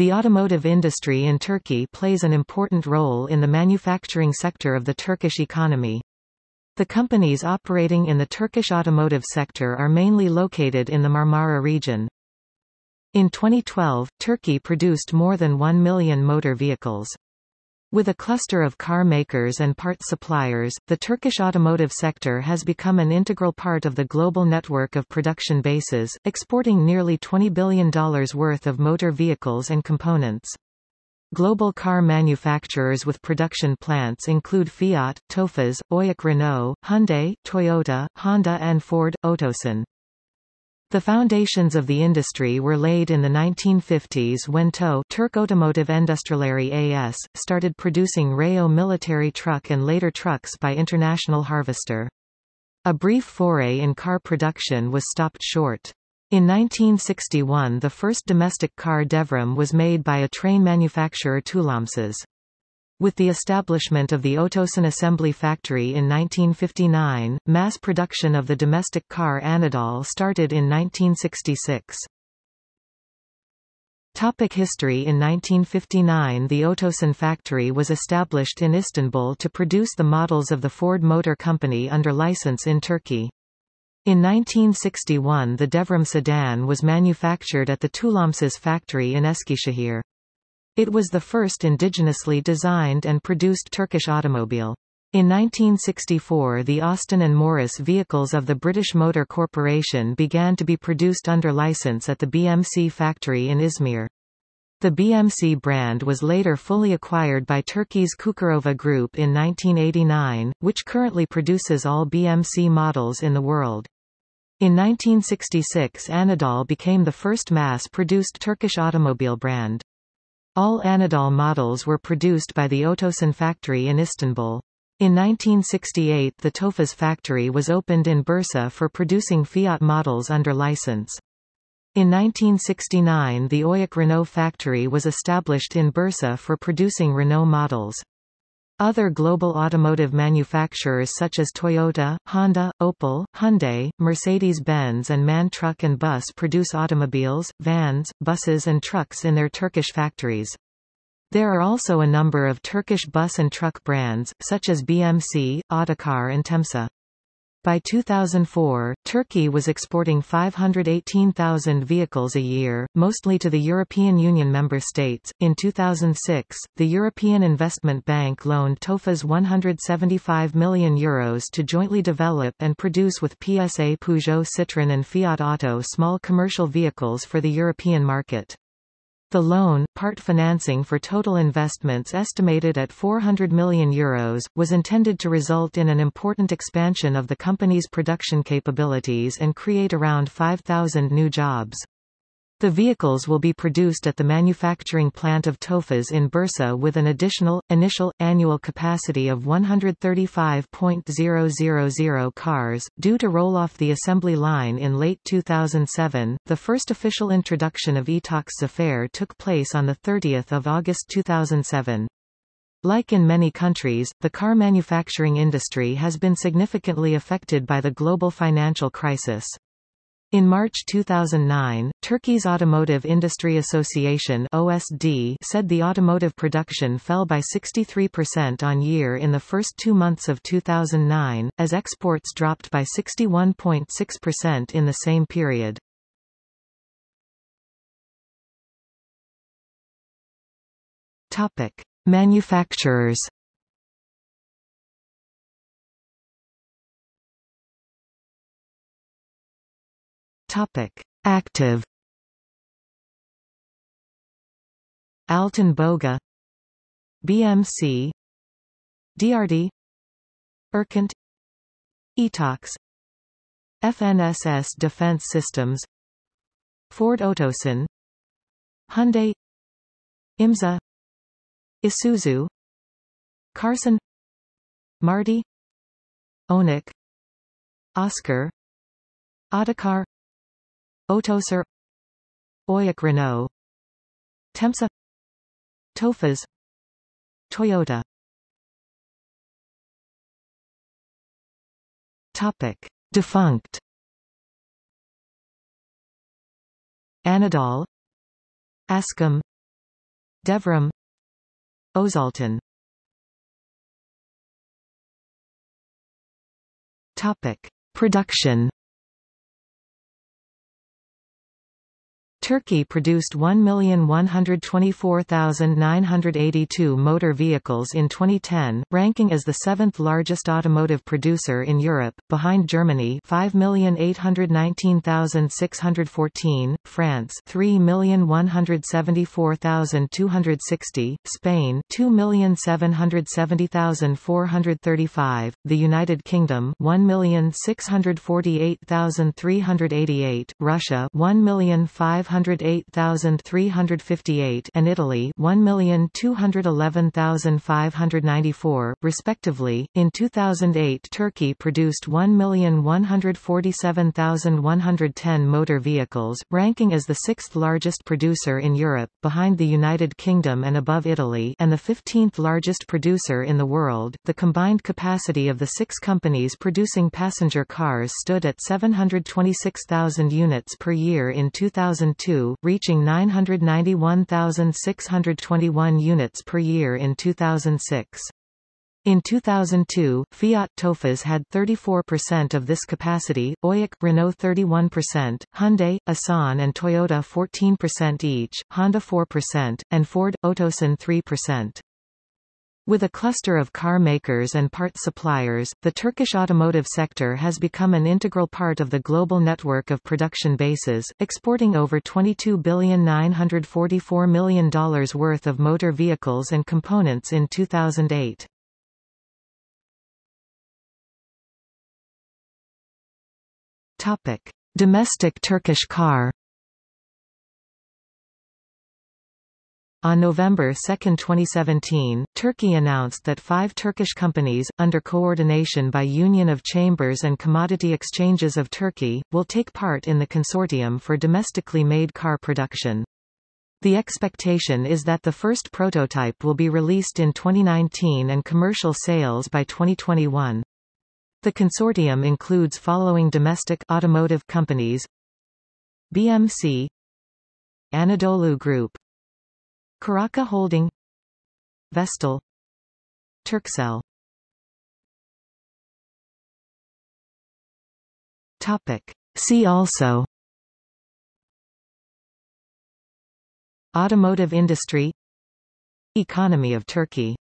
The automotive industry in Turkey plays an important role in the manufacturing sector of the Turkish economy. The companies operating in the Turkish automotive sector are mainly located in the Marmara region. In 2012, Turkey produced more than 1 million motor vehicles. With a cluster of car makers and part suppliers, the Turkish automotive sector has become an integral part of the global network of production bases, exporting nearly $20 billion worth of motor vehicles and components. Global car manufacturers with production plants include Fiat, Tofaş, Oyak Renault, Hyundai, Toyota, Honda and Ford, Otosan. The foundations of the industry were laid in the 1950s when TO Türk Otomotiv Endüstrileri AS, started producing Rayo military truck and later trucks by International Harvester. A brief foray in car production was stopped short. In 1961 the first domestic car Devrim was made by a train manufacturer TÜLOMSAŞ. With the establishment of the Otosan assembly factory in 1959, mass production of the domestic car Anadol started in 1966. Topic history In 1959 the Otosan factory was established in Istanbul to produce the models of the Ford Motor Company under license in Turkey. In 1961 the Devrim sedan was manufactured at the TÜLOMSAŞ factory in Eskişehir. It was the first indigenously designed and produced Turkish automobile. In 1964 the Austin and Morris vehicles of the British Motor Corporation began to be produced under license at the BMC factory in Izmir. The BMC brand was later fully acquired by Turkey's Cukurova Group in 1989, which currently produces all BMC models in the world. In 1966 Anadol became the first mass-produced Turkish automobile brand. All Anadol models were produced by the Otosan factory in Istanbul. In 1968 the Tofaş factory was opened in Bursa for producing Fiat models under license. In 1969 the Oyak Renault factory was established in Bursa for producing Renault models. Other global automotive manufacturers such as Toyota, Honda, Opel, Hyundai, Mercedes-Benz and MAN Truck and Bus produce automobiles, vans, buses and trucks in their Turkish factories. There are also a number of Turkish bus and truck brands, such as BMC, Otokar and Temsa. By 2004, Turkey was exporting 518,000 vehicles a year, mostly to the European Union member states. In 2006, the European Investment Bank loaned Tofaş 175 million euros to jointly develop and produce with PSA Peugeot Citroën and Fiat Auto small commercial vehicles for the European market. The loan, part financing for total investments estimated at €400 million, Euros, was intended to result in an important expansion of the company's production capabilities and create around 5,000 new jobs. The vehicles will be produced at the manufacturing plant of Tofaş in Bursa with an additional, initial, annual capacity of 135.000 cars, due to roll off the assembly line in late 2007. The first official introduction of Etox Zafer took place on 30 August 2007. Like in many countries, the car manufacturing industry has been significantly affected by the global financial crisis. In March 2009, Turkey's Automotive Industry Association OSD said the automotive production fell by 63% on year in the first two months of 2009, as exports dropped by 61.6% in the same period. Topic. Manufacturers Topic: Active. Altan Boga. BMC DRD Erkant. Etox FNSS Defense Systems. Ford Otosan Hyundai. IMSA Isuzu. Karsan. Marty. Onik. Oscar. Otokar Otosar Oyak Renault Temsa. Tofaş Toyota. Topic. Defunct. Anadol. Ascom. Devrim. Ozalton. Topic. Production Turkey produced 1,124,982 motor vehicles in 2010, ranking as the seventh largest automotive producer in Europe, behind Germany 5,819,614, France 3,174,260, Spain 2,770,435, the United Kingdom 1,648,388, Russia 1,500 108,358 and Italy 1,211,594, respectively. In 2008 Turkey produced 1,147,110 motor vehicles, ranking as the sixth largest producer in Europe, behind the United Kingdom and above Italy and the 15th largest producer in the world. The combined capacity of the six companies producing passenger cars stood at 726,000 units per year in 2002 2002, reaching 991,621 units per year in 2006. In 2002, Fiat Tofaş had 34% of this capacity, OYAK Renault 31%, Hyundai, Assan and Toyota 14% each, Honda 4%, and Ford, Otosan 3%. With a cluster of car makers and part suppliers, the Turkish automotive sector has become an integral part of the global network of production bases, exporting over $22,944 million worth of motor vehicles and components in 2008. Topic. Domestic Turkish car On November 2, 2017, Turkey announced that five Turkish companies, under coordination by Union of Chambers and Commodity Exchanges of Turkey, will take part in the consortium for domestically made car production. The expectation is that the first prototype will be released in 2019 and commercial sales by 2021. The consortium includes following domestic automotive companies BMC Anadolu Group Kıraça Holding. Vestel Turkcell. Topic. See also. Automotive industry. Economy of Turkey